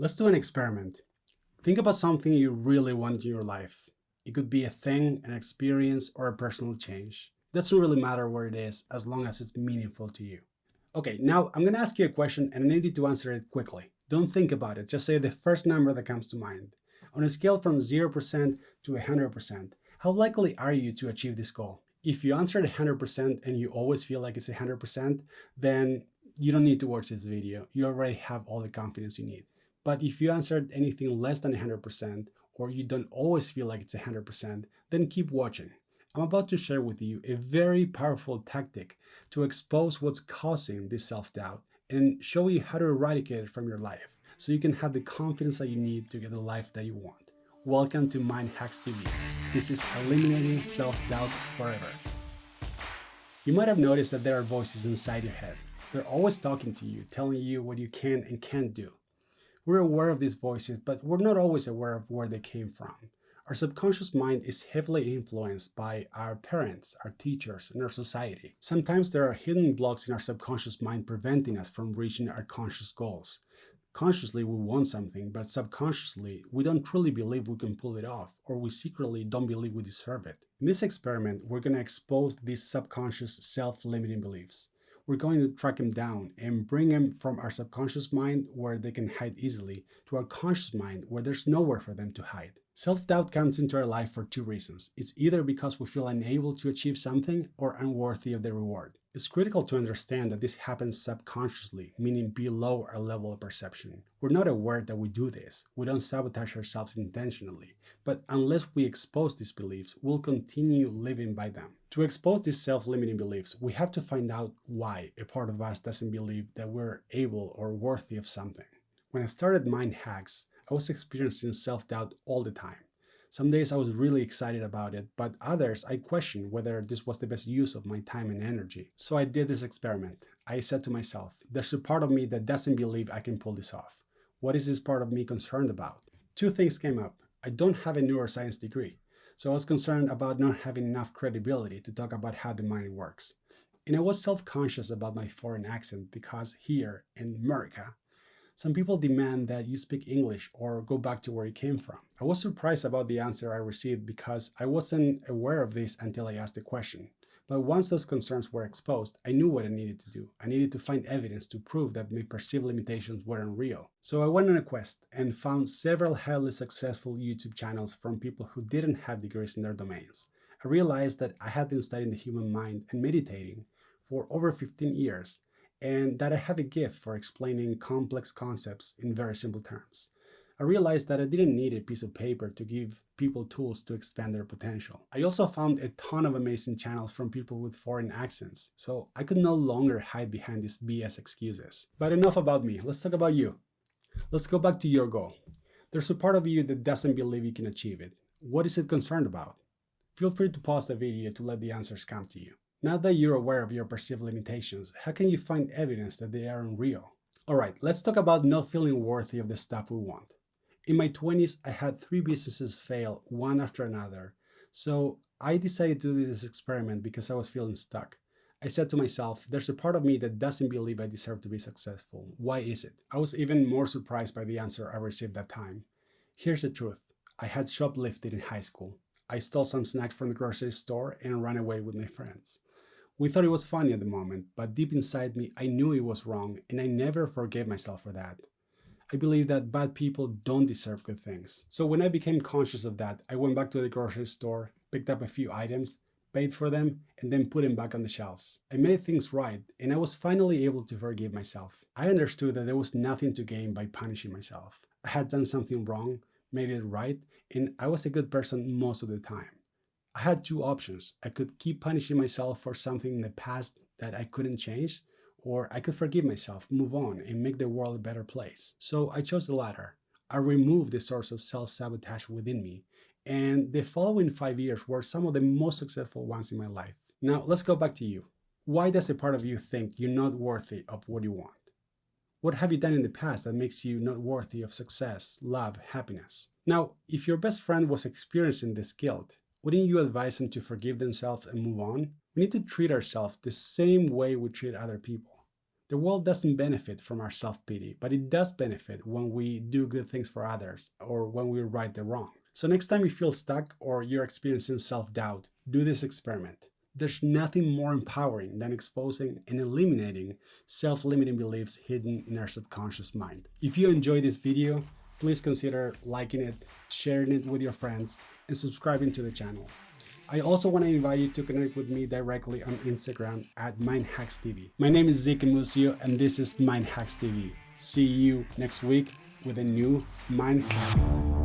Let's do an experiment. Think about something you really want in your life. It could be a thing, an experience, or a personal change. It doesn't really matter where it is as long as it's meaningful to you. Okay, now I'm going to ask you a question and I need you to answer it quickly. Don't think about it, just say the first number that comes to mind. On a scale from 0% to 100%, how likely are you to achieve this goal? If you answered 100% and you always feel like it's 100%, then you don't need to watch this video. You already have all the confidence you need. But if you answered anything less than 100% or you don't always feel like it's 100%, then keep watching. I'm about to share with you a very powerful tactic to expose what's causing this self-doubt and show you how to eradicate it from your life so you can have the confidence that you need to get the life that you want. Welcome to Mind Hacks TV. This is eliminating self-doubt forever. You might have noticed that there are voices inside your head. They're always talking to you, telling you what you can and can't do. We're aware of these voices, but we're not always aware of where they came from. Our subconscious mind is heavily influenced by our parents, our teachers, and our society. Sometimes there are hidden blocks in our subconscious mind preventing us from reaching our conscious goals. Consciously, we want something, but subconsciously, we don't truly believe we can pull it off, or we secretly don't believe we deserve it. In this experiment, we're going to expose these subconscious self-limiting beliefs. We're going to track them down and bring them from our subconscious mind where they can hide easily to our conscious mind where there's nowhere for them to hide. Self-doubt comes into our life for two reasons. It's either because we feel unable to achieve something or unworthy of the reward. It's critical to understand that this happens subconsciously, meaning below our level of perception. We're not aware that we do this. We don't sabotage ourselves intentionally. But unless we expose these beliefs, we'll continue living by them. To expose these self-limiting beliefs, we have to find out why a part of us doesn't believe that we're able or worthy of something. When I started Mind Hacks, I was experiencing self-doubt all the time. Some days I was really excited about it, but others I questioned whether this was the best use of my time and energy. So I did this experiment. I said to myself, there's a part of me that doesn't believe I can pull this off. What is this part of me concerned about? Two things came up. I don't have a neuroscience degree, so I was concerned about not having enough credibility to talk about how the mind works. And I was self-conscious about my foreign accent because here in America, some people demand that you speak English or go back to where you came from. I was surprised about the answer I received because I wasn't aware of this until I asked the question. But once those concerns were exposed, I knew what I needed to do. I needed to find evidence to prove that my perceived limitations weren't real. So I went on a quest and found several highly successful YouTube channels from people who didn't have degrees in their domains. I realized that I had been studying the human mind and meditating for over 15 years and that I have a gift for explaining complex concepts in very simple terms. I realized that I didn't need a piece of paper to give people tools to expand their potential. I also found a ton of amazing channels from people with foreign accents, so I could no longer hide behind these BS excuses. But enough about me, let's talk about you. Let's go back to your goal. There's a part of you that doesn't believe you can achieve it. What is it concerned about? Feel free to pause the video to let the answers come to you. Now that you're aware of your perceived limitations, how can you find evidence that they aren't real? Alright, let's talk about not feeling worthy of the stuff we want. In my 20s, I had three businesses fail one after another, so I decided to do this experiment because I was feeling stuck. I said to myself, there's a part of me that doesn't believe I deserve to be successful. Why is it? I was even more surprised by the answer I received that time. Here's the truth. I had shoplifted in high school. I stole some snacks from the grocery store and ran away with my friends. We thought it was funny at the moment, but deep inside me, I knew it was wrong and I never forgave myself for that. I believe that bad people don't deserve good things. So when I became conscious of that, I went back to the grocery store, picked up a few items, paid for them, and then put them back on the shelves. I made things right, and I was finally able to forgive myself. I understood that there was nothing to gain by punishing myself. I had done something wrong, made it right, and I was a good person most of the time. I had two options. I could keep punishing myself for something in the past that I couldn't change, or I could forgive myself, move on, and make the world a better place. So I chose the latter. I removed the source of self-sabotage within me, and the following five years were some of the most successful ones in my life. Now, let's go back to you. Why does a part of you think you're not worthy of what you want? What have you done in the past that makes you not worthy of success, love, happiness? Now, if your best friend was experiencing this guilt, wouldn't you advise them to forgive themselves and move on? We need to treat ourselves the same way we treat other people. The world doesn't benefit from our self-pity, but it does benefit when we do good things for others or when we right the wrong. So next time you feel stuck or you're experiencing self-doubt, do this experiment. There's nothing more empowering than exposing and eliminating self-limiting beliefs hidden in our subconscious mind. If you enjoyed this video, please consider liking it, sharing it with your friends, and subscribing to the channel. I also want to invite you to connect with me directly on Instagram at MindHacksTV. My name is Zeke Musio and this is MindHacks TV. See you next week with a new Mind Hack.